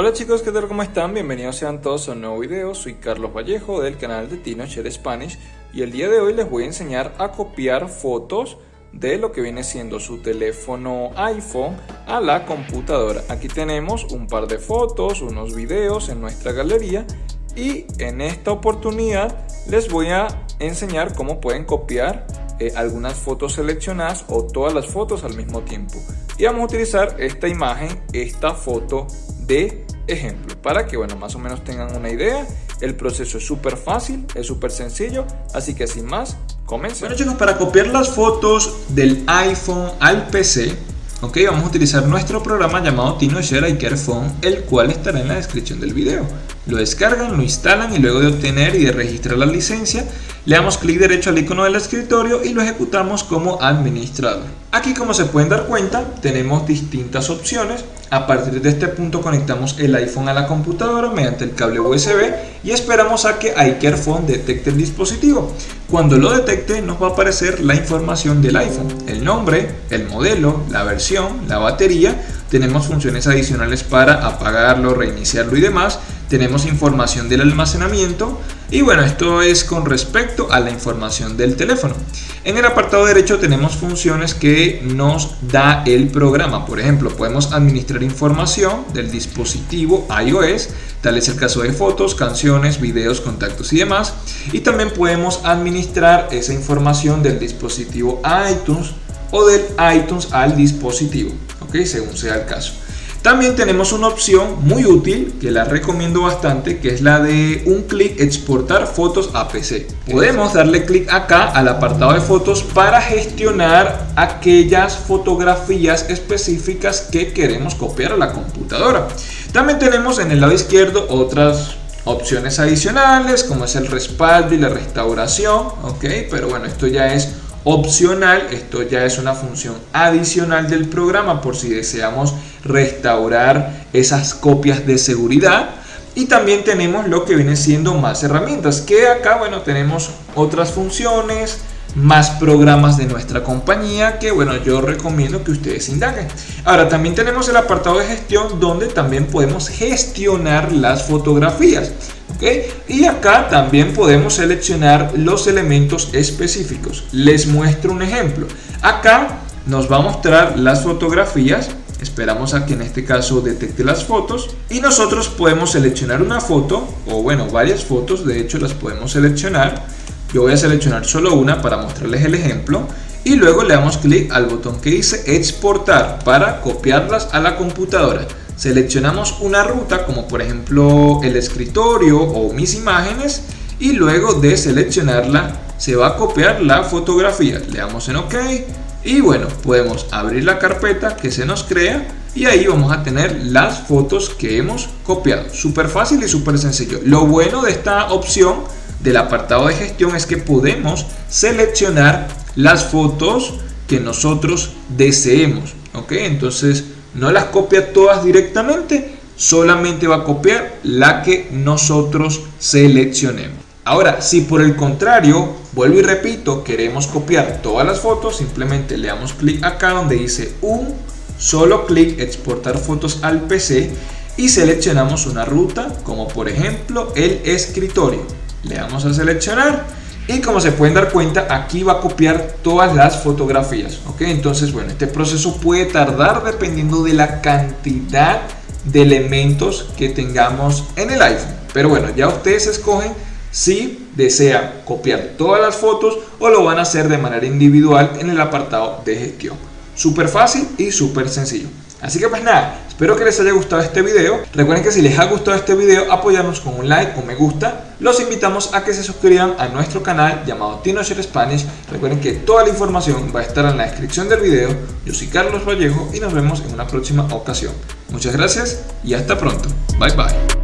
Hola chicos, ¿qué tal? ¿Cómo están? Bienvenidos sean todos a un nuevo video. Soy Carlos Vallejo del canal de Tino Spanish y el día de hoy les voy a enseñar a copiar fotos de lo que viene siendo su teléfono iPhone a la computadora. Aquí tenemos un par de fotos, unos videos en nuestra galería y en esta oportunidad les voy a enseñar cómo pueden copiar eh, algunas fotos seleccionadas o todas las fotos al mismo tiempo. Y vamos a utilizar esta imagen, esta foto de ejemplo para que bueno más o menos tengan una idea el proceso es súper fácil es súper sencillo así que sin más comencemos. Bueno chicos para copiar las fotos del iPhone al PC ok vamos a utilizar nuestro programa llamado TinoShare iCare Phone el cual estará en la descripción del video lo descargan, lo instalan y luego de obtener y de registrar la licencia le damos clic derecho al icono del escritorio y lo ejecutamos como administrador aquí como se pueden dar cuenta tenemos distintas opciones a partir de este punto conectamos el iPhone a la computadora mediante el cable USB y esperamos a que iCareFone detecte el dispositivo. Cuando lo detecte nos va a aparecer la información del iPhone, el nombre, el modelo, la versión, la batería. Tenemos funciones adicionales para apagarlo, reiniciarlo y demás tenemos información del almacenamiento y bueno, esto es con respecto a la información del teléfono. En el apartado derecho tenemos funciones que nos da el programa. Por ejemplo, podemos administrar información del dispositivo iOS, tal es el caso de fotos, canciones, videos, contactos y demás. Y también podemos administrar esa información del dispositivo iTunes o del iTunes al dispositivo, ¿ok? Según sea el caso. También tenemos una opción muy útil que la recomiendo bastante que es la de un clic exportar fotos a PC. Podemos darle clic acá al apartado de fotos para gestionar aquellas fotografías específicas que queremos copiar a la computadora. También tenemos en el lado izquierdo otras opciones adicionales como es el respaldo y la restauración, ok, pero bueno, esto ya es opcional, esto ya es una función adicional del programa por si deseamos restaurar esas copias de seguridad. Y también tenemos lo que viene siendo más herramientas que acá bueno tenemos otras funciones más programas de nuestra compañía que bueno yo recomiendo que ustedes indaguen ahora también tenemos el apartado de gestión donde también podemos gestionar las fotografías y acá también podemos seleccionar los elementos específicos. Les muestro un ejemplo. Acá nos va a mostrar las fotografías. Esperamos a que en este caso detecte las fotos. Y nosotros podemos seleccionar una foto, o bueno, varias fotos, de hecho las podemos seleccionar. Yo voy a seleccionar solo una para mostrarles el ejemplo y luego le damos clic al botón que dice exportar para copiarlas a la computadora. Seleccionamos una ruta como por ejemplo el escritorio o mis imágenes y luego de seleccionarla se va a copiar la fotografía. Le damos en ok y bueno podemos abrir la carpeta que se nos crea y ahí vamos a tener las fotos que hemos copiado. Súper fácil y súper sencillo. Lo bueno de esta opción del apartado de gestión es que podemos seleccionar las fotos que nosotros deseemos ok entonces no las copia todas directamente, solamente va a copiar la que nosotros seleccionemos. Ahora, si por el contrario, vuelvo y repito, queremos copiar todas las fotos, simplemente le damos clic acá donde dice un solo clic exportar fotos al PC y seleccionamos una ruta como por ejemplo el escritorio. Le damos a seleccionar. Y como se pueden dar cuenta aquí va a copiar todas las fotografías ok entonces bueno este proceso puede tardar dependiendo de la cantidad de elementos que tengamos en el iPhone. Pero bueno ya ustedes escogen si desean copiar todas las fotos o lo van a hacer de manera individual en el apartado de gestión. Súper fácil y súper sencillo Así que pues nada, espero que les haya gustado este video. Recuerden que si les ha gustado este video, apoyarnos con un like o me gusta. Los invitamos a que se suscriban a nuestro canal llamado TinoShare Spanish. Recuerden que toda la información va a estar en la descripción del video. Yo soy Carlos Vallejo y nos vemos en una próxima ocasión. Muchas gracias y hasta pronto. Bye bye.